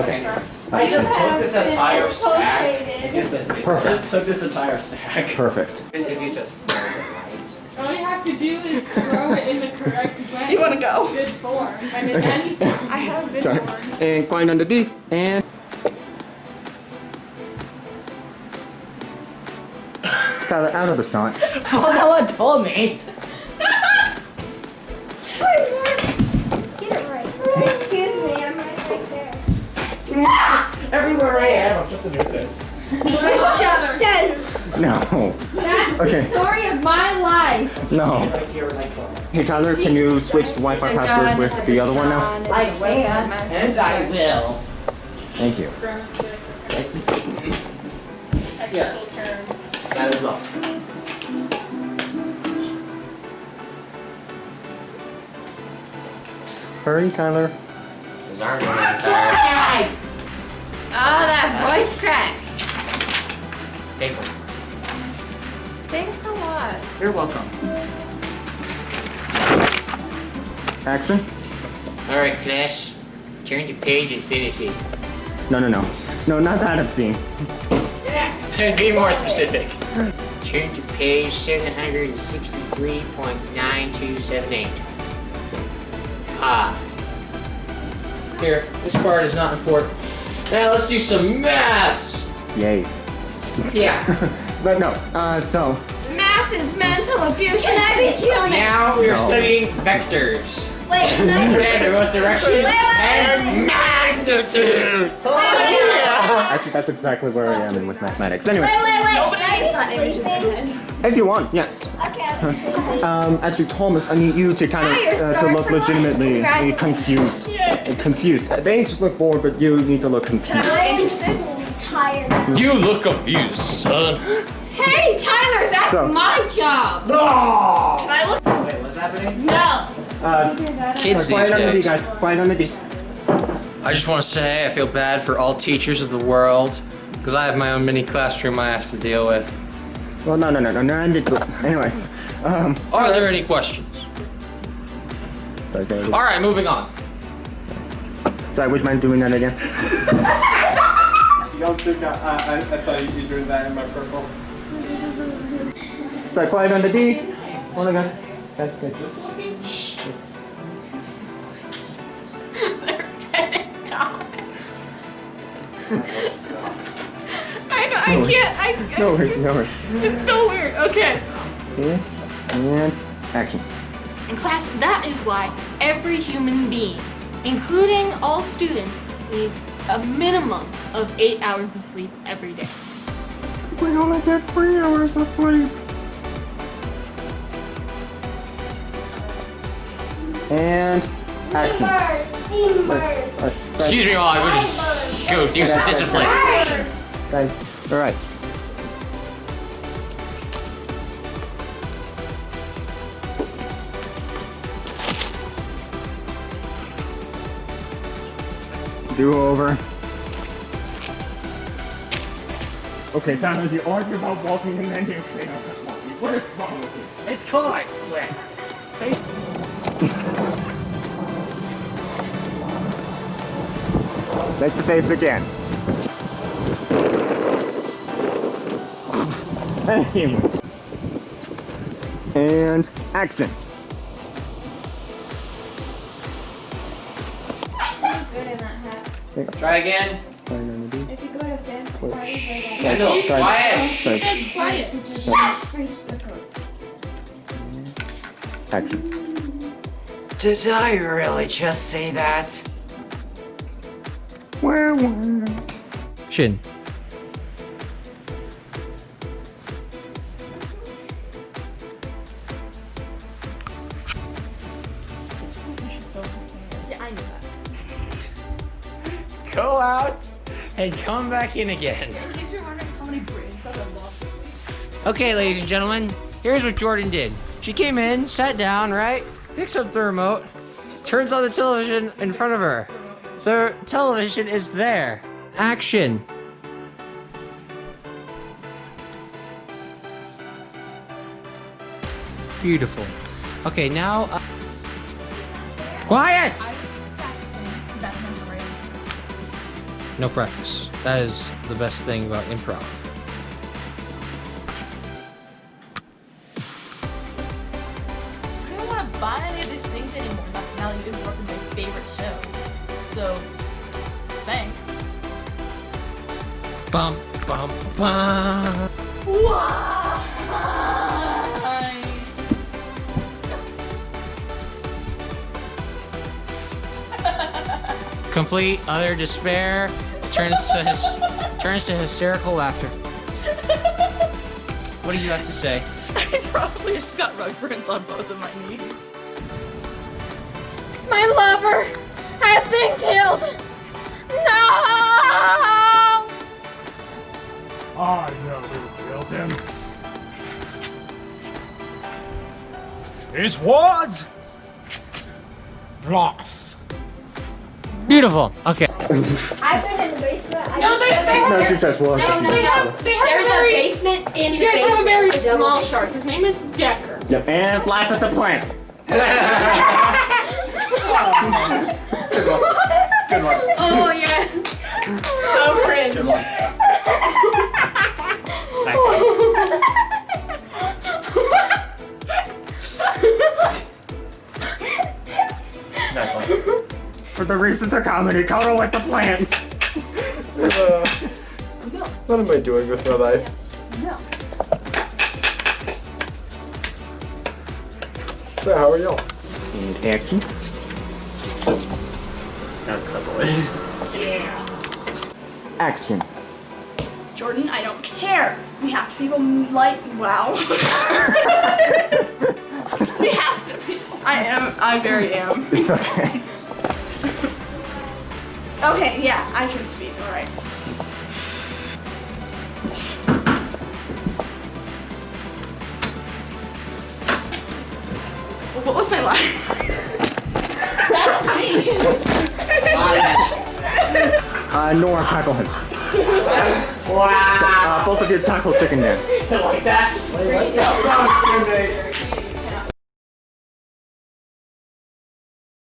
Okay. I just took this entire stack. It just says me. Perfect. I just took this entire stack. Perfect. If you just fold it All you have to do is throw it in the correct way. You wanna go? Good form. And in Okay. anything. I have been Sorry. warned. And quiet on the D. And. Tyler, out of the shot. Well, no one told me. Everywhere I am, I'm just a nuisance. Justin! No. That's Okay. the story of my life. No. Right here, right here. Hey, Tyler, can you switch the Wi-Fi password with the other one now? I can, and I will. Thank you. Yes. That is all. Hurry, Tyler. Oh, that voice crack. paper. Thanks a lot. You're welcome. Action. Alright, class. Turn to page infinity. No, no, no. No, not that obscene. Yeah. And be more specific. Turn to page 763.9278. Ah. Here, this part is not important. Now let's do some maths! Yay. Yeah. But no, uh, so. Math is mental abuse. Can I be human? Now we are No. studying vectors. Wait, can I And both direction Wait, wait, and wait. magnitude! Actually, that's exactly where I am with mathematics. Anyway, Wait, wait, wait. Nobody Can gets I that be image in sleeping? if you want, yes. Okay, I'll be sleeping. Um, actually, Thomas, I need you to kind of uh, to look legitimately confused. Uh, Confused. They just look bored, but you need to look confused. I'm so tired now. You look confused, son. Hey, Tyler, that's So- my job. Can I look? Wait, what's happening? No. Uh, Kids quiet these on the D, days. guys. Quiet on the D. I just want to say I feel bad for all teachers of the world because I have my own mini classroom I have to deal with. Well, no, no, no, no, no. I did. Anyways, um, Are there any questions? sorry, sorry, All right, moving on. sorry. Would you doing that again? You don't think I, I, I saw you doing that in my purple? Sorry, quiet on the D. Hold on, guys. Guys, guys. I know, I can't. I, No worries, no worries. It's so weird. Okay. Okay, and action. In class, that is why every human being, including all students, needs a minimum of eight hours of sleep every day. We only get three hours of sleep. And action. Alright, sorry. Excuse me while I go just go do some discipline. Guys, alright. Do over. Okay, Tyler, you argue about walking and then you say, what is wrong with you? It's called I slipped. Make the face again. Anyway. And action. Hat. Try again. If you go to fancy parties Yeah, no, Sorry. quiet. Quiet. Shut free sticker. Action. Did I really just say that? Where were? Shin. Out and come back in again. In case you're wondering how many I've lost this week. Okay, ladies and gentlemen, here's what Jordan did. She came in, sat down, right? Picks up the remote, turns on the television in front of her. The television is there. Action. Beautiful. Okay, now. Uh... Quiet! No practice. That is the best thing about improv. I don't want to buy any of these things anymore now that my favorite show. So, thanks. Bum, bum, bum. Complete utter despair turns to his turns to hysterical laughter. What do you have to say? I probably just got rug burns on both of my knees. My lover has been killed. No! I know who killed him. It was Rolf. Beautiful. Okay. I've been in the basement. I No, just they- have they a- No, she just was. No, no, They no. have, they have There's a a very, basement in you the guys basement. have a very small basement. shark. His name is Decker. Yep, and laugh at the plant. Good one. Oh yeah. For the reasons of comedy, cuddle with the plan. Uh, what am I doing with my life? No. So, how are y'all? And action. Not cuddly. Yeah. Action. Jordan, I don't care. We have to be like wow. we have to be. I am. I very am. It's okay. Okay, yeah, I can speak. All right. What was my line? That's me! uh, Nora, tackle him. Wow. Uh, both of you tackle chicken dance. like that.